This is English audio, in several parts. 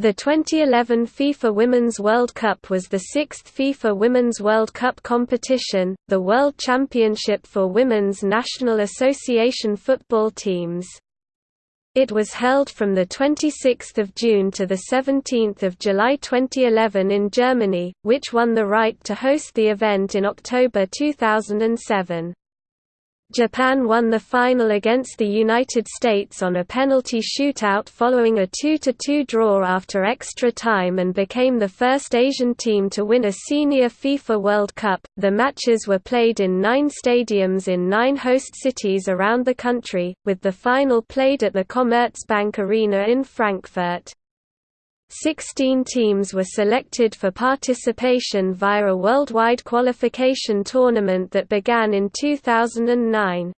The 2011 FIFA Women's World Cup was the sixth FIFA Women's World Cup competition, the World Championship for Women's National Association football teams. It was held from 26 June to 17 July 2011 in Germany, which won the right to host the event in October 2007. Japan won the final against the United States on a penalty shootout following a 2–2 draw after extra time and became the first Asian team to win a senior FIFA World Cup. The matches were played in nine stadiums in nine host cities around the country, with the final played at the Commerzbank Arena in Frankfurt. Sixteen teams were selected for participation via a worldwide qualification tournament that began in 2009.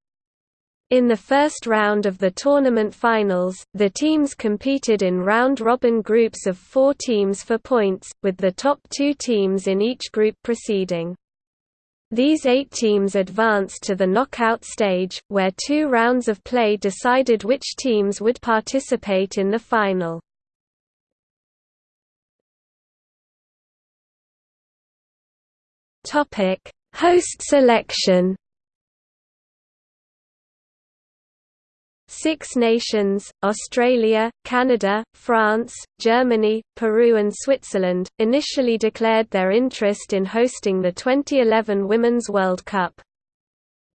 In the first round of the tournament finals, the teams competed in round-robin groups of four teams for points, with the top two teams in each group proceeding. These eight teams advanced to the knockout stage, where two rounds of play decided which teams would participate in the final. Topic: Host selection. Six nations, Australia, Canada, France, Germany, Peru and Switzerland, initially declared their interest in hosting the 2011 Women's World Cup.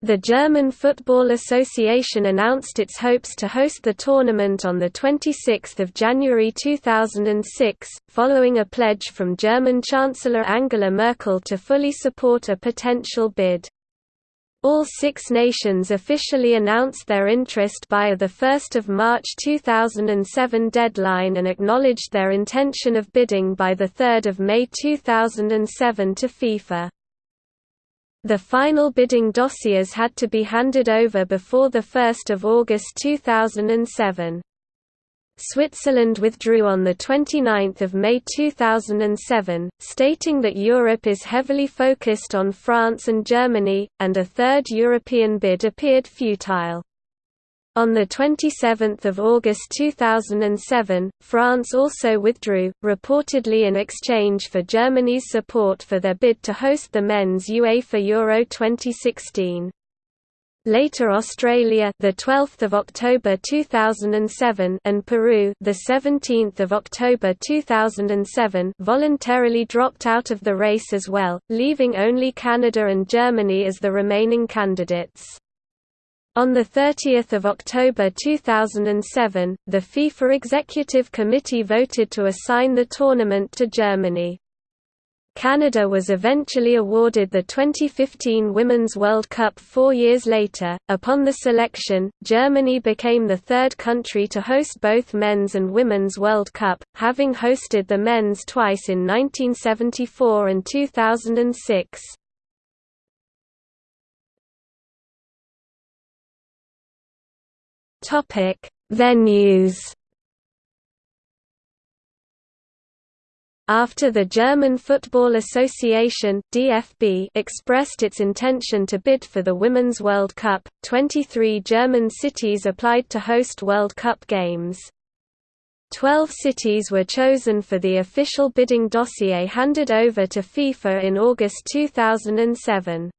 The German Football Association announced its hopes to host the tournament on 26 January 2006, following a pledge from German Chancellor Angela Merkel to fully support a potential bid. All six nations officially announced their interest by the 1 March 2007 deadline and acknowledged their intention of bidding by 3 May 2007 to FIFA. The final bidding dossiers had to be handed over before 1 August 2007. Switzerland withdrew on 29 May 2007, stating that Europe is heavily focused on France and Germany, and a third European bid appeared futile. On 27 August 2007, France also withdrew, reportedly in exchange for Germany's support for their bid to host the men's UEFA Euro 2016. Later Australia, the 12th of October 2007, and Peru, the 17th of October 2007, voluntarily dropped out of the race as well, leaving only Canada and Germany as the remaining candidates. On 30 October 2007, the FIFA Executive Committee voted to assign the tournament to Germany. Canada was eventually awarded the 2015 Women's World Cup four years later. Upon the selection, Germany became the third country to host both Men's and Women's World Cup, having hosted the men's twice in 1974 and 2006. Topic: Venues. After the German Football Association (DFB) expressed its intention to bid for the Women's World Cup, 23 German cities applied to host World Cup games. Twelve cities were chosen for the official bidding dossier handed over to FIFA in August 2007.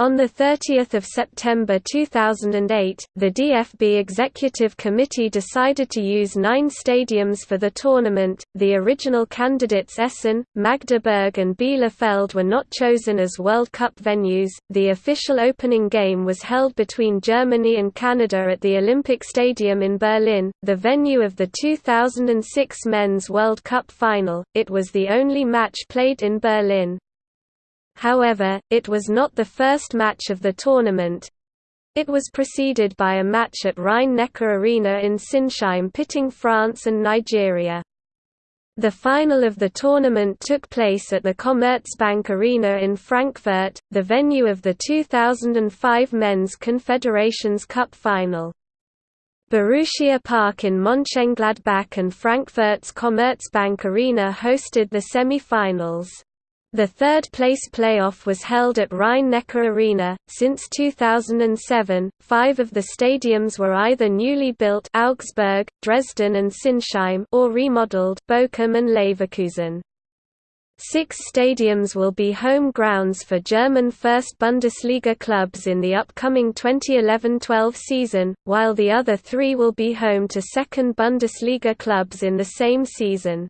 On 30 September 2008, the DFB Executive Committee decided to use nine stadiums for the tournament. The original candidates Essen, Magdeburg, and Bielefeld were not chosen as World Cup venues. The official opening game was held between Germany and Canada at the Olympic Stadium in Berlin, the venue of the 2006 Men's World Cup final. It was the only match played in Berlin. However, it was not the first match of the tournament. It was preceded by a match at Rhein-Neckar Arena in Sinsheim pitting France and Nigeria. The final of the tournament took place at the Commerzbank Arena in Frankfurt, the venue of the 2005 Men's Confederations Cup final. Borussia Park in Mönchengladbach and Frankfurt's Commerzbank Arena hosted the semi-finals. The third-place playoff was held at Rhein-Neckar Arena. Since 2007, five of the stadiums were either newly built Augsburg, Dresden and Sinsheim or remodeled Bochum and Leverkusen. Six stadiums will be home grounds for German First Bundesliga clubs in the upcoming 2011–12 season, while the other three will be home to Second Bundesliga clubs in the same season.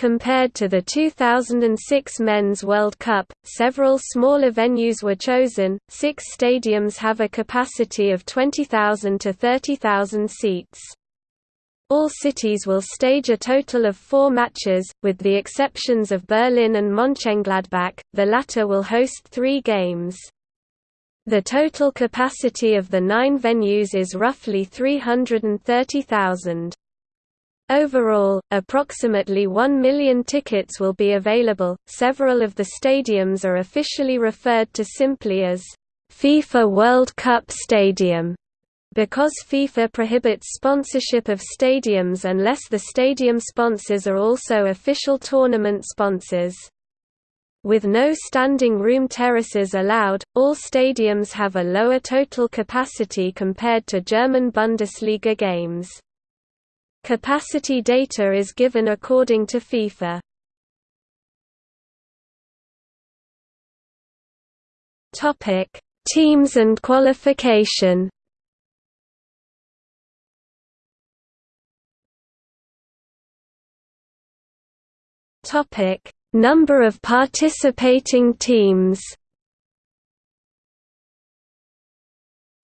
Compared to the 2006 Men's World Cup, several smaller venues were chosen. Six stadiums have a capacity of 20,000 to 30,000 seats. All cities will stage a total of four matches, with the exceptions of Berlin and Mönchengladbach, the latter will host three games. The total capacity of the nine venues is roughly 330,000. Overall, approximately 1 million tickets will be available. Several of the stadiums are officially referred to simply as FIFA World Cup Stadium because FIFA prohibits sponsorship of stadiums unless the stadium sponsors are also official tournament sponsors. With no standing room terraces allowed, all stadiums have a lower total capacity compared to German Bundesliga games. Capacity data is given according to FIFA. Topic: Teams and qualification. Topic: Number of participating teams.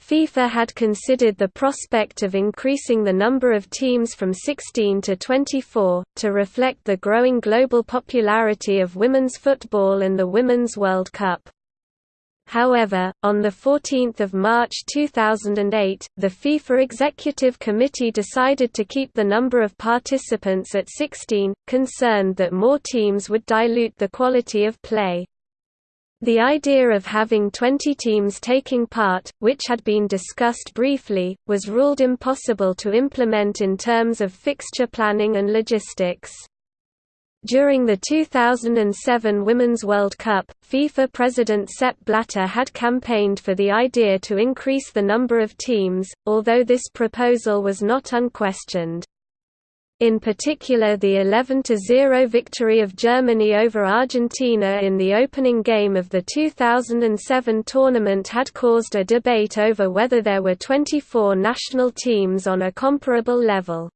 FIFA had considered the prospect of increasing the number of teams from 16 to 24, to reflect the growing global popularity of women's football and the Women's World Cup. However, on 14 March 2008, the FIFA Executive Committee decided to keep the number of participants at 16, concerned that more teams would dilute the quality of play. The idea of having 20 teams taking part, which had been discussed briefly, was ruled impossible to implement in terms of fixture planning and logistics. During the 2007 Women's World Cup, FIFA President Sepp Blatter had campaigned for the idea to increase the number of teams, although this proposal was not unquestioned. In particular the 11–0 victory of Germany over Argentina in the opening game of the 2007 tournament had caused a debate over whether there were 24 national teams on a comparable level.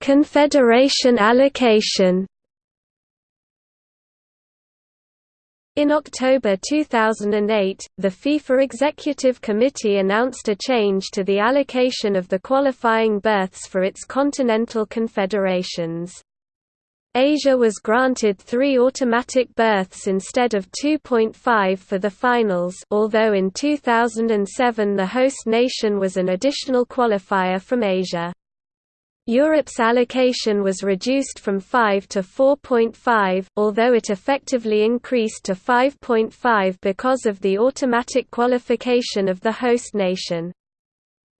Confederation allocation In October 2008, the FIFA Executive Committee announced a change to the allocation of the qualifying berths for its continental confederations. Asia was granted three automatic berths instead of 2.5 for the finals although in 2007 the host nation was an additional qualifier from Asia. Europe's allocation was reduced from 5 to 4.5, although it effectively increased to 5.5 because of the automatic qualification of the host nation.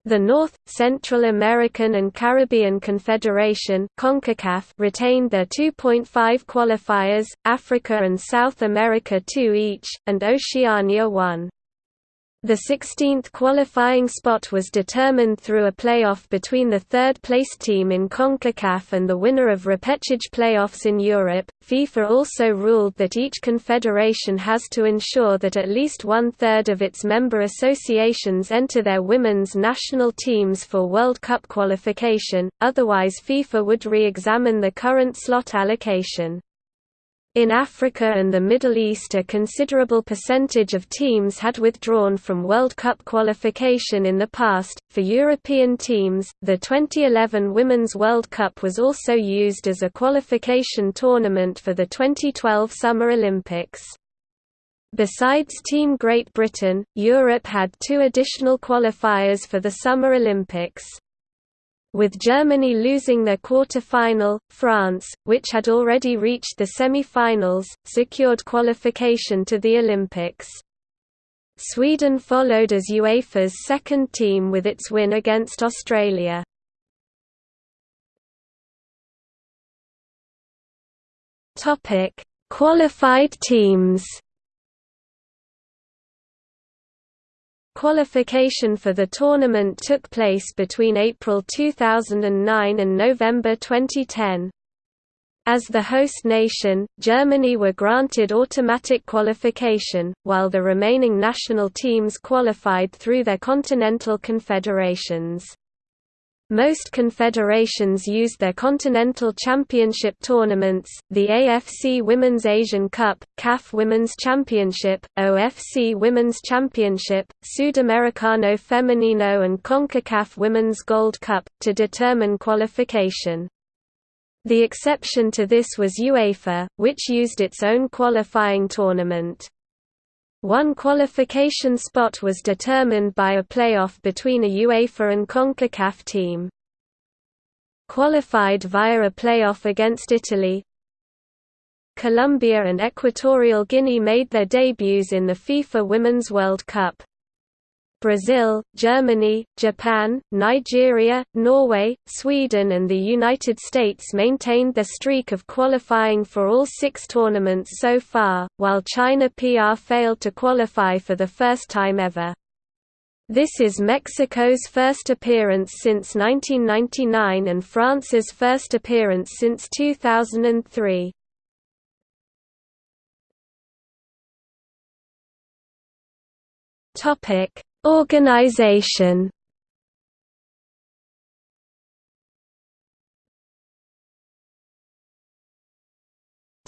The North, Central American and Caribbean Confederation CONCACAF retained their 2.5 qualifiers, Africa and South America two each, and Oceania one. The 16th qualifying spot was determined through a playoff between the third-placed team in CONCACAF and the winner of repechage playoffs in Europe. FIFA also ruled that each confederation has to ensure that at least one-third of its member associations enter their women's national teams for World Cup qualification, otherwise FIFA would re-examine the current slot allocation. In Africa and the Middle East a considerable percentage of teams had withdrawn from World Cup qualification in the past. For European teams, the 2011 Women's World Cup was also used as a qualification tournament for the 2012 Summer Olympics. Besides Team Great Britain, Europe had two additional qualifiers for the Summer Olympics with Germany losing their quarter-final, France, which had already reached the semi-finals, secured qualification to the Olympics. Sweden followed as UEFA's second team with its win against Australia. Qualified teams Qualification for the tournament took place between April 2009 and November 2010. As the host nation, Germany were granted automatic qualification, while the remaining national teams qualified through their continental confederations. Most confederations used their continental championship tournaments, the AFC Women's Asian Cup, CAF Women's Championship, OFC Women's Championship, Sudamericano Femenino and CONCACAF Women's Gold Cup, to determine qualification. The exception to this was UEFA, which used its own qualifying tournament. One qualification spot was determined by a playoff between a UEFA and CONCACAF team. Qualified via a playoff against Italy, Colombia and Equatorial Guinea made their debuts in the FIFA Women's World Cup. Brazil, Germany, Japan, Nigeria, Norway, Sweden and the United States maintained their streak of qualifying for all six tournaments so far, while China PR failed to qualify for the first time ever. This is Mexico's first appearance since 1999 and France's first appearance since 2003. Topic Organization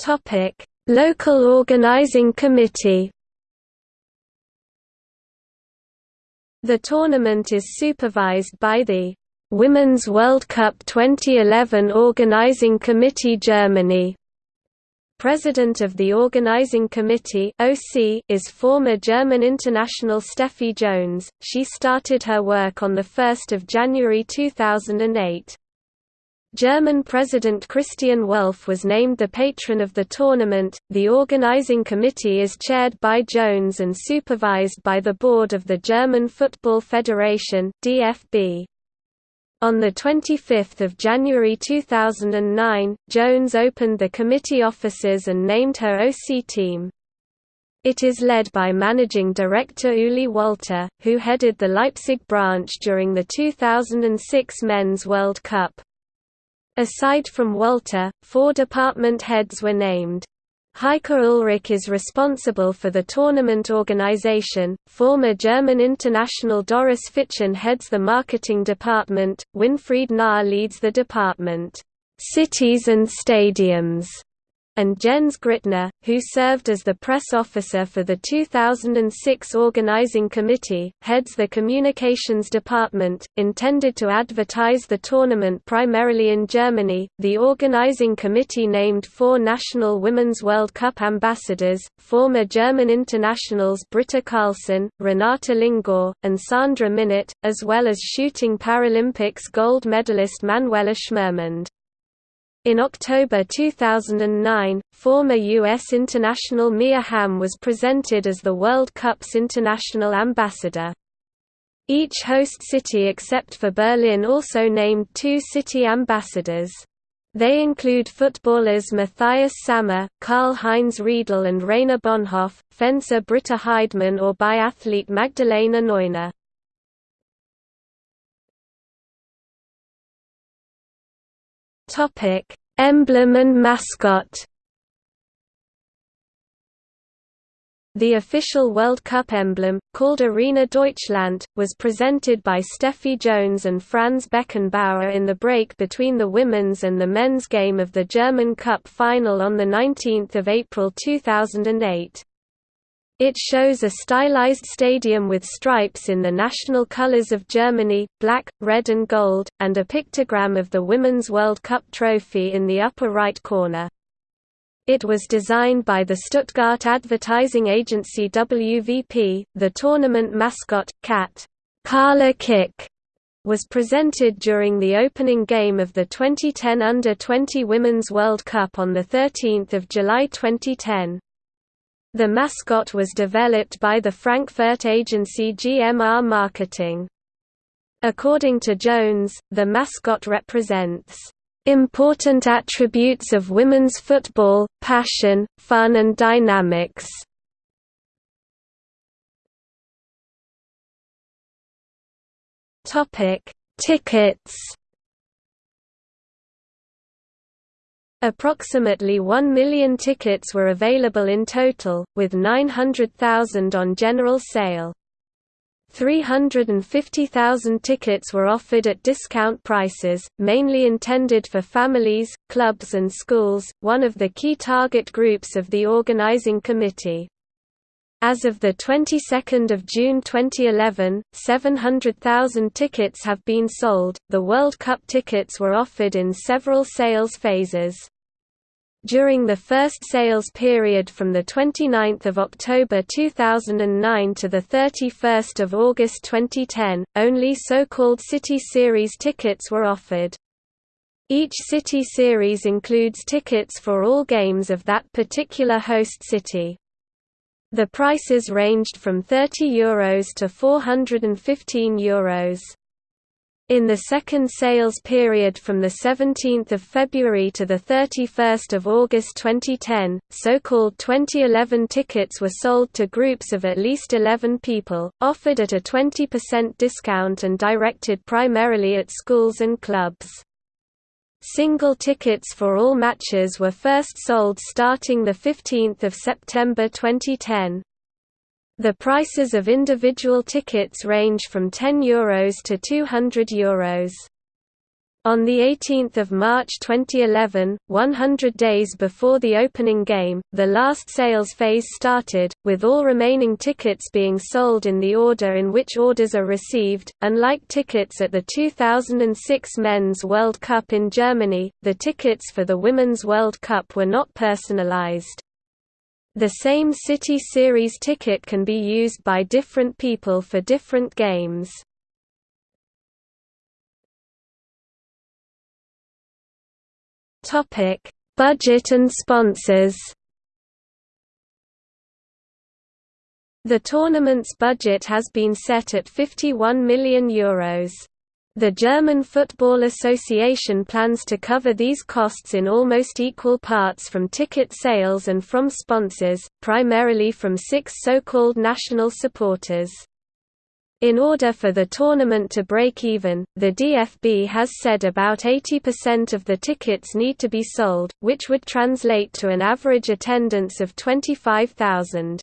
Topic: Local Organizing Committee. The tournament is supervised by the Women's World Cup 2011 Organizing Committee Germany. President of the Organizing Committee (OC) is former German international Steffi Jones. She started her work on the 1st of January 2008. German President Christian Wulff was named the patron of the tournament. The organizing committee is chaired by Jones and supervised by the board of the German Football Federation (DFB). On 25 January 2009, Jones opened the committee offices and named her OC team. It is led by managing director Uli Walter, who headed the Leipzig branch during the 2006 Men's World Cup. Aside from Walter, four department heads were named. Heike Ulrich is responsible for the tournament organization. Former German international Doris Fitschen heads the marketing department. Winfried Nahr leads the department, Cities and Stadiums and Jens Grittner, who served as the press officer for the 2006 organizing committee, heads the communications department, intended to advertise the tournament primarily in Germany. The organizing committee named four national Women's World Cup ambassadors, former German internationals Britta Carlson, Renate Lingor, and Sandra Minnert, as well as shooting Paralympics gold medalist Manuela Schmermund. In October 2009, former U.S. international Mia Hamm was presented as the World Cup's international ambassador. Each host city except for Berlin also named two city ambassadors. They include footballers Matthias Sammer, Karl-Heinz Riedle and Rainer Bonhof, fencer Britta Heidemann or biathlete Magdalena Neuner. Topic: Emblem and mascot. The official World Cup emblem, called Arena Deutschland, was presented by Steffi Jones and Franz Beckenbauer in the break between the women's and the men's game of the German Cup final on 19 April 2008. It shows a stylized stadium with stripes in the national colors of Germany, black, red and gold, and a pictogram of the Women's World Cup trophy in the upper right corner. It was designed by the Stuttgart advertising agency WVP. The tournament mascot, Cat Karla Kick, was presented during the opening game of the 2010 Under-20 Women's World Cup on 13 July 2010. The mascot was developed by the Frankfurt agency GMR Marketing. According to Jones, the mascot represents Important attributes of women's football, passion, fun and dynamics Tickets Approximately 1 million tickets were available in total, with 900,000 on general sale. 350,000 tickets were offered at discount prices, mainly intended for families, clubs and schools, one of the key target groups of the organizing committee. As of the 22nd of June 2011, 700,000 tickets have been sold. The World Cup tickets were offered in several sales phases. During the first sales period from 29 October 2009 to 31 August 2010, only so-called City Series tickets were offered. Each City Series includes tickets for all games of that particular host city. The prices ranged from €30 Euros to €415 Euros. In the second sales period from 17 February to 31 August 2010, so-called 2011 tickets were sold to groups of at least 11 people, offered at a 20% discount and directed primarily at schools and clubs. Single tickets for all matches were first sold starting 15 September 2010. The prices of individual tickets range from €10 Euros to €200 Euros. On 18 March 2011, 100 days before the opening game, the last sales phase started, with all remaining tickets being sold in the order in which orders are received. Unlike tickets at the 2006 Men's World Cup in Germany, the tickets for the Women's World Cup were not personalized. The same City Series ticket can be used by different people for different games. Topic: Budget and sponsors. The tournament's budget has been set at 51 million euros. The German Football Association plans to cover these costs in almost equal parts from ticket sales and from sponsors, primarily from six so-called national supporters. In order for the tournament to break even, the DFB has said about 80% of the tickets need to be sold, which would translate to an average attendance of 25,000.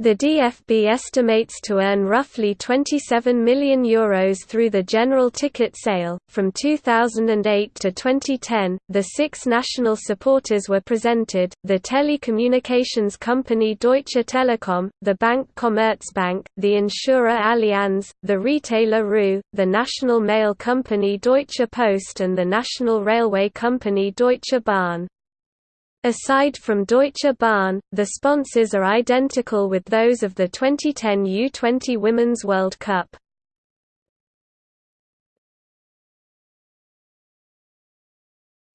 The DFB estimates to earn roughly €27 million Euros through the general ticket sale. From 2008 to 2010, the six national supporters were presented the telecommunications company Deutsche Telekom, the bank Commerzbank, the insurer Allianz, the retailer REWE, the national mail company Deutsche Post, and the national railway company Deutsche Bahn. Aside from Deutsche Bahn, the sponsors are identical with those of the 2010 U20 Women's World Cup.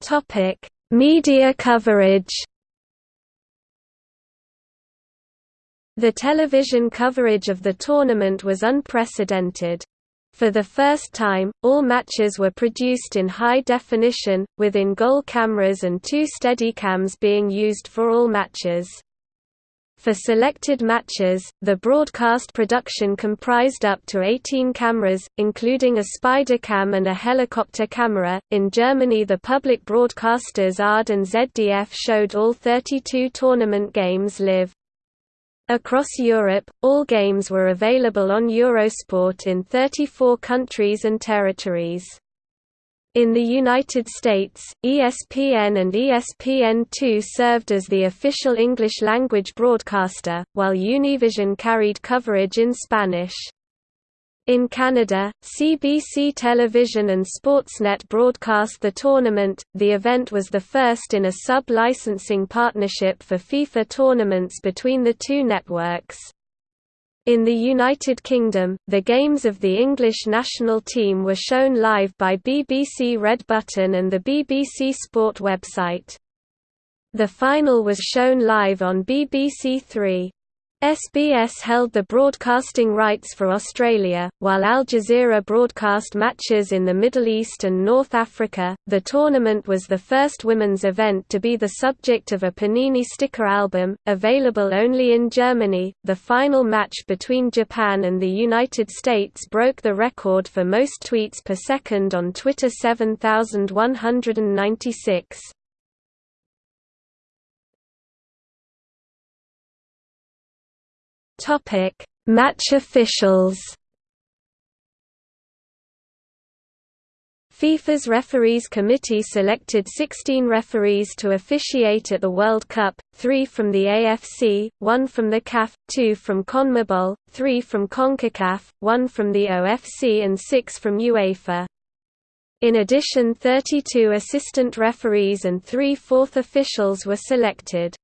Topic: Media coverage. The television coverage of the tournament was unprecedented. For the first time, all matches were produced in high definition, with in-goal cameras and two Steadicams being used for all matches. For selected matches, the broadcast production comprised up to 18 cameras, including a Spydercam and a helicopter camera. In Germany, the public broadcasters ARD and ZDF showed all 32 tournament games live. Across Europe, all games were available on Eurosport in 34 countries and territories. In the United States, ESPN and ESPN2 served as the official English-language broadcaster, while Univision carried coverage in Spanish. In Canada, CBC Television and Sportsnet broadcast the tournament. The event was the first in a sub licensing partnership for FIFA tournaments between the two networks. In the United Kingdom, the games of the English national team were shown live by BBC Red Button and the BBC Sport website. The final was shown live on BBC Three. SBS held the broadcasting rights for Australia, while Al Jazeera broadcast matches in the Middle East and North Africa. The tournament was the first women's event to be the subject of a Panini sticker album, available only in Germany. The final match between Japan and the United States broke the record for most tweets per second on Twitter 7196. Topic: Match officials. FIFA's referees committee selected 16 referees to officiate at the World Cup, 3 from the AFC, 1 from the CAF, 2 from CONMEBOL, 3 from CONCACAF, 1 from the OFC and 6 from UEFA. In addition 32 assistant referees and three fourth officials were selected.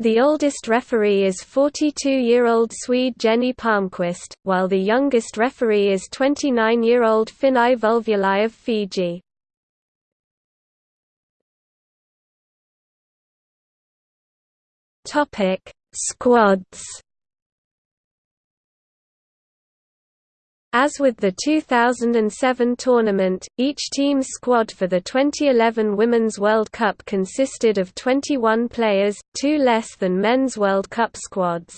The oldest referee is 42-year-old Swede Jenny Palmqvist, while the youngest referee is 29-year-old Finau Vulivuli of Fiji. Squads As with the 2007 tournament, each team's squad for the 2011 Women's World Cup consisted of 21 players, two less than men's World Cup squads.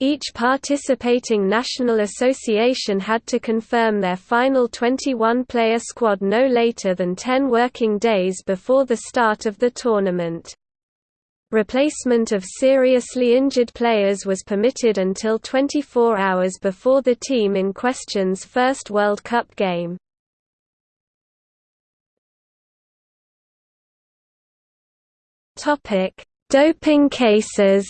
Each participating national association had to confirm their final 21-player squad no later than 10 working days before the start of the tournament. Replacement of seriously injured players was permitted until 24 hours before the team in question's first World Cup game. Topic: Doping cases.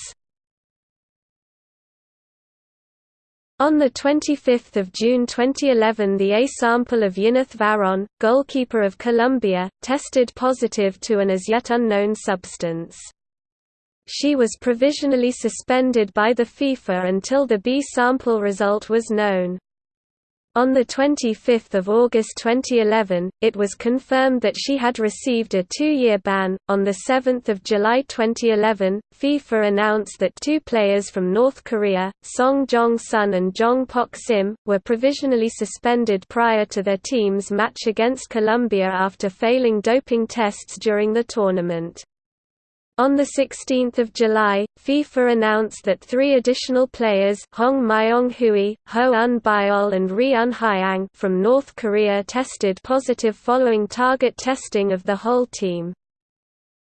On 25 June 2011 the A sample of Yineth Varón, goalkeeper of Colombia, tested positive to an as yet unknown substance. She was provisionally suspended by the FIFA until the B sample result was known. On 25 August 2011, it was confirmed that she had received a two-year ban. On 7 July 2011, FIFA announced that two players from North Korea, Song Jong-sun and Jong Pok Sim, were provisionally suspended prior to their team's match against Colombia after failing doping tests during the tournament. On 16 July, FIFA announced that three additional players Hong Myong-hui, Ho Un Byol and Ri Un Hyang from North Korea tested positive following target testing of the whole team.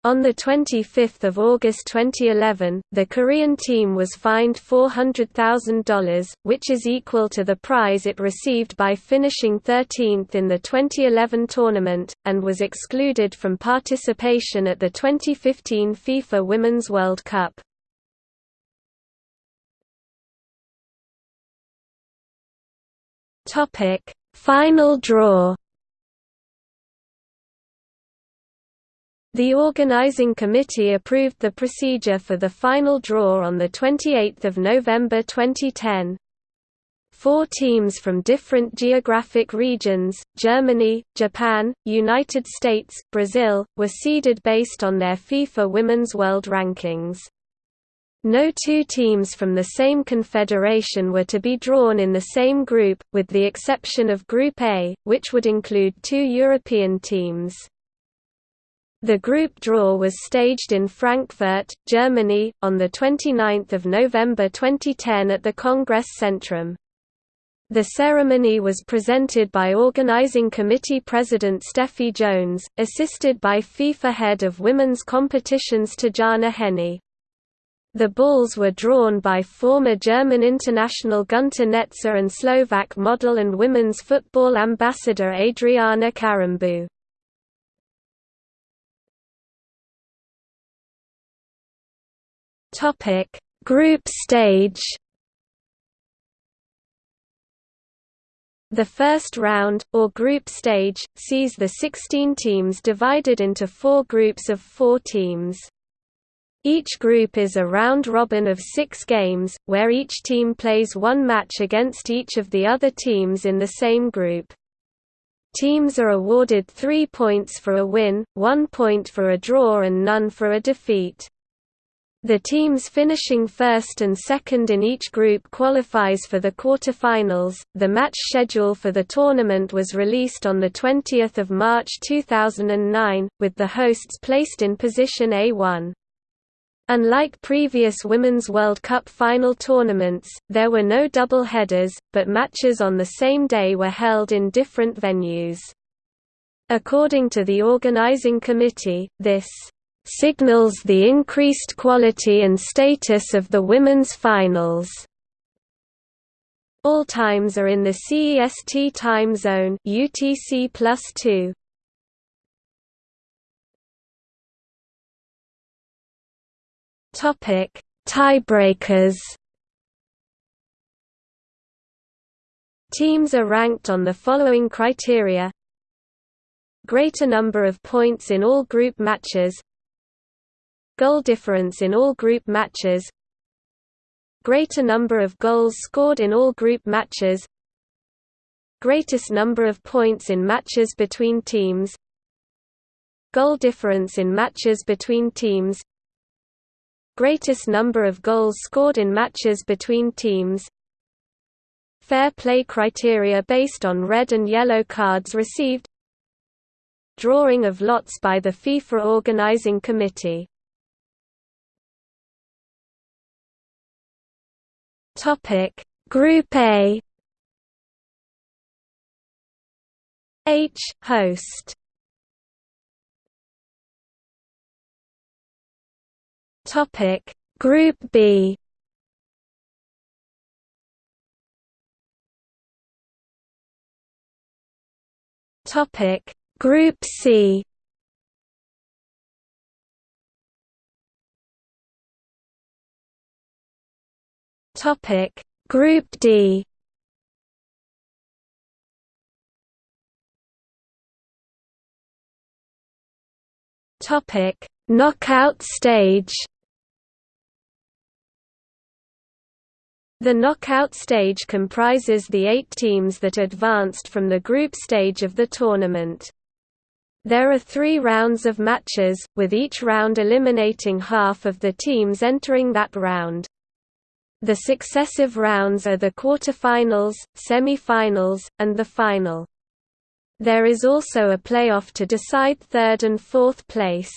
On 25 August 2011, the Korean team was fined $400,000, which is equal to the prize it received by finishing 13th in the 2011 tournament, and was excluded from participation at the 2015 FIFA Women's World Cup. Final draw The organizing committee approved the procedure for the final draw on 28 November 2010. Four teams from different geographic regions, Germany, Japan, United States, Brazil, were seeded based on their FIFA Women's World Rankings. No two teams from the same confederation were to be drawn in the same group, with the exception of Group A, which would include two European teams. The group draw was staged in Frankfurt, Germany, on 29 November 2010 at the Congress Centrum. The ceremony was presented by Organizing Committee President Steffi Jones, assisted by FIFA Head of Women's Competitions Tatjana Haenni. The balls were drawn by former German international Günter Netzer and Slovak model and women's football ambassador Adriana Karembeu. Topic: Group stage. The first round, or group stage, sees the 16 teams divided into four groups of four teams. Each group is a round-robin of six games, where each team plays one match against each of the other teams in the same group. Teams are awarded three points for a win, one point for a draw and none for a defeat. The teams finishing first and second in each group qualifies for the quarterfinals. The match schedule for the tournament was released on the 20th of March 2009, with the hosts placed in position A1. Unlike previous Women's World Cup final tournaments, there were no double headers, but matches on the same day were held in different venues. According to the organizing committee, this signals the increased quality and status of the women's finals. All times are in the CEST time zone UTC +2. Topic: Tiebreakers. Teams are ranked on the following criteria: greater number of points in all group matches, Goal difference in all group matches Greater number of goals scored in all group matches Greatest number of points in matches between teams Goal difference in matches between teams Greatest number of goals scored in matches between teams Fair play criteria based on red and yellow cards received Drawing of lots by the FIFA Organizing Committee Topic. Group A. H. Host. Topic. Group B. Topic. Group C Topic Group D Topic Knockout stage The knockout stage comprises the eight teams that advanced from the group stage of the tournament. There are three rounds of matches, with each round eliminating half of the teams entering that round. The successive rounds are the quarterfinals, semi-finals, and the final. There is also a playoff to decide third and fourth place.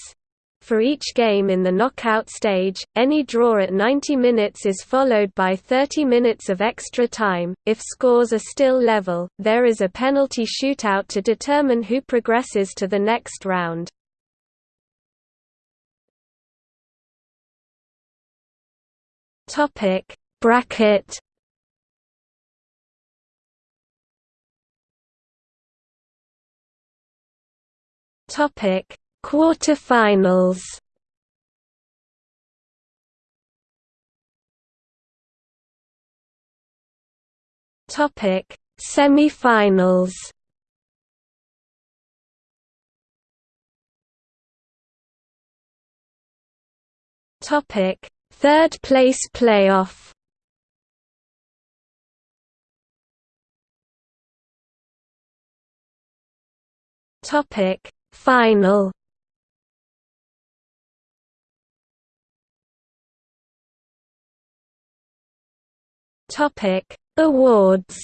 For each game in the knockout stage, any draw at 90 minutes is followed by 30 minutes of extra time. If scores are still level, there is a penalty shootout to determine who progresses to the next round. Topic bracket. Topic Quarterfinals. Topic Semifinals. Topic Third place playoff. Topic Final. Topic Awards.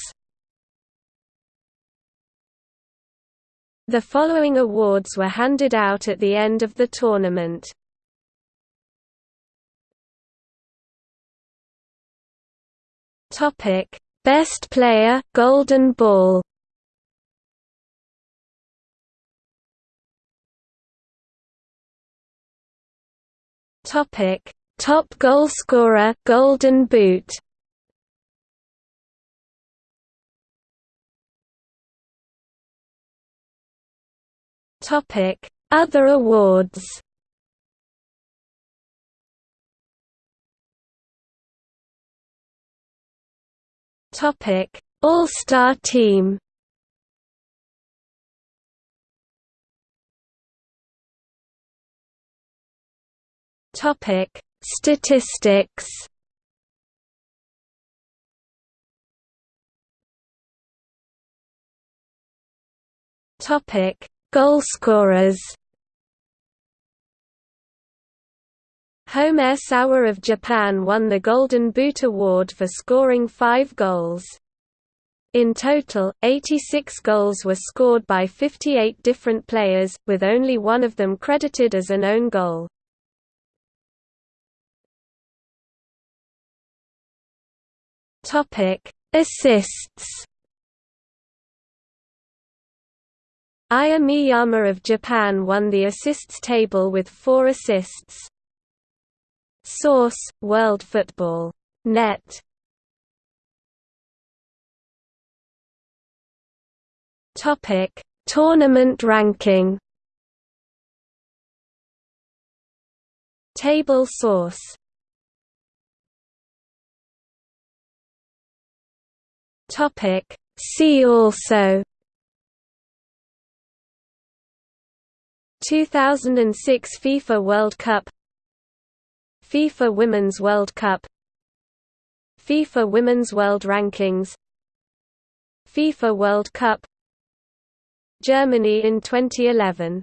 The following awards were handed out at the end of the tournament. Topic: Best Player, Golden Ball. Topic: Top Goalscorer, Golden Boot. Topic: Other awards. Topic: All-Star Team. Topic: Statistics. Topic: Goalscorers. Homare Sawa of Japan won the Golden Boot Award for scoring five goals. In total, 86 goals were scored by 58 different players, with only one of them credited as an own goal. Assists Aya Miyama of Japan won the assists table with four assists. Source: World Football. Net. Topic: Tournament ranking. Table source. Topic: See also 2006 FIFA World Cup FIFA Women's World Cup FIFA Women's World Rankings FIFA World Cup Germany in 2011